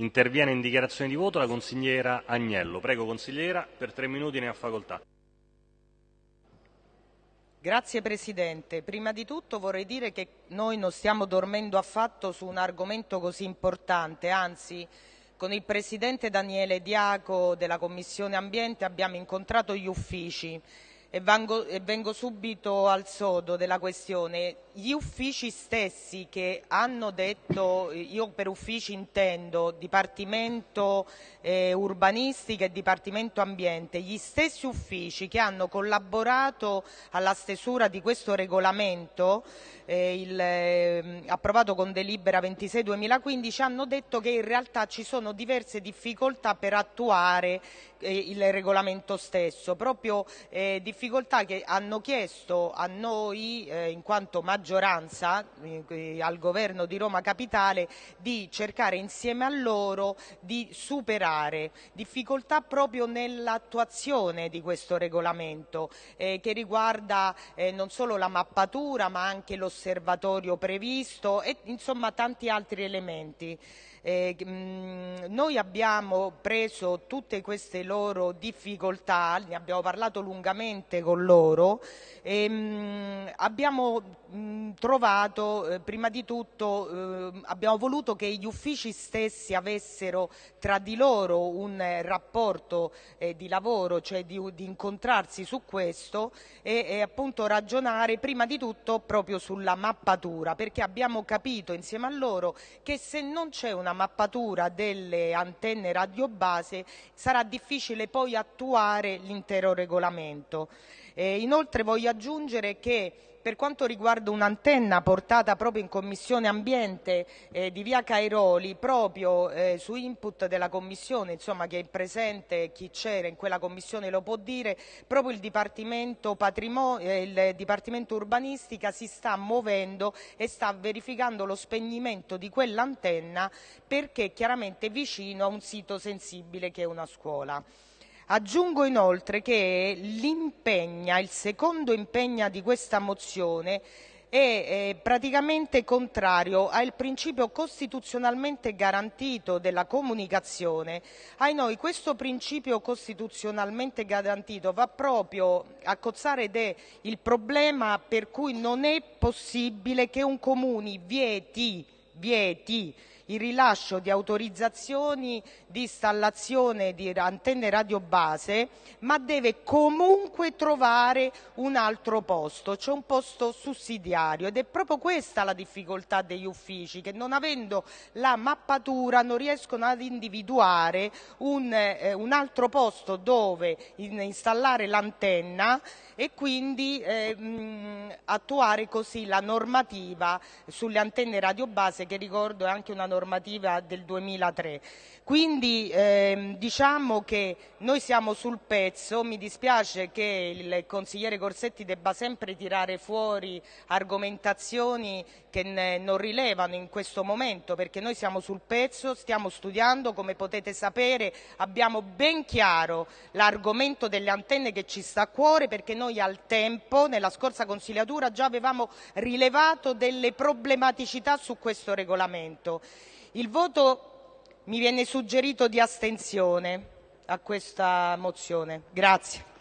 Interviene in dichiarazione di voto la consigliera Agnello. Prego consigliera, per tre minuti ne ha facoltà. Grazie Presidente. Prima di tutto vorrei dire che noi non stiamo dormendo affatto su un argomento così importante, anzi con il Presidente Daniele Diaco della Commissione Ambiente abbiamo incontrato gli uffici e vengo, e vengo subito al sodo della questione. Gli uffici stessi che hanno detto, io per uffici intendo Dipartimento eh, Urbanistica e Dipartimento Ambiente, gli stessi uffici che hanno collaborato alla stesura di questo regolamento eh, il, eh, approvato con delibera 26-2015 hanno detto che in realtà ci sono diverse difficoltà per attuare eh, il regolamento stesso, proprio eh, difficoltà che hanno chiesto a noi eh, in quanto maggioranza eh, al governo di Roma Capitale di cercare insieme a loro di superare difficoltà proprio nell'attuazione di questo regolamento che riguarda non solo la mappatura ma anche lo l'osservatorio previsto e insomma tanti altri elementi. Eh, mh, mm, noi abbiamo preso tutte queste loro difficoltà, ne abbiamo parlato lungamente con loro e mh, mm, abbiamo mh, mm, trovato, eh, prima di tutto, eh, abbiamo voluto che gli uffici stessi avessero tra di loro un eh, rapporto eh, di lavoro, cioè di, di, incontrarsi su questo e, e appunto ragionare prima di tutto proprio sulla mappatura, perché abbiamo capito insieme a loro che se non c'è una mappatura delle antenne radiobase sarà difficile poi attuare l'intero regolamento. Eh, inoltre voglio aggiungere che per quanto riguarda un'antenna portata proprio in Commissione Ambiente eh, di via Cairoli, proprio eh, su input della Commissione, insomma chi è presente, chi c'era in quella Commissione lo può dire, proprio il Dipartimento, eh, il Dipartimento Urbanistica si sta muovendo e sta verificando lo spegnimento di quell'antenna perché chiaramente vicino a un sito sensibile che è una scuola. Aggiungo inoltre che l'impegna, il secondo impegno di questa mozione è praticamente contrario al principio costituzionalmente garantito della comunicazione. Ai noi questo principio costituzionalmente garantito va proprio a cozzare ed è il problema per cui non è possibile che un comune vieti, vieti il rilascio di autorizzazioni di installazione di antenne radiobase, ma deve comunque trovare un altro posto, cioè un posto sussidiario ed è proprio questa la difficoltà degli uffici che non avendo la mappatura non riescono ad individuare un, eh, un altro posto dove in, installare l'antenna e quindi eh, mh, attuare così la normativa sulle antenne radiobase che ricordo è anche una normativa normativa del 2003. Quindi ehm, diciamo che noi siamo sul pezzo, mi dispiace che il consigliere Corsetti debba sempre tirare fuori argomentazioni che non rilevano in questo momento perché noi siamo sul pezzo, stiamo studiando, come potete sapere abbiamo ben chiaro l'argomento delle antenne che ci sta a cuore perché noi al tempo, nella scorsa consigliatura, già avevamo rilevato delle problematicità su questo regolamento. Il voto mi viene suggerito di astensione a questa mozione. Grazie.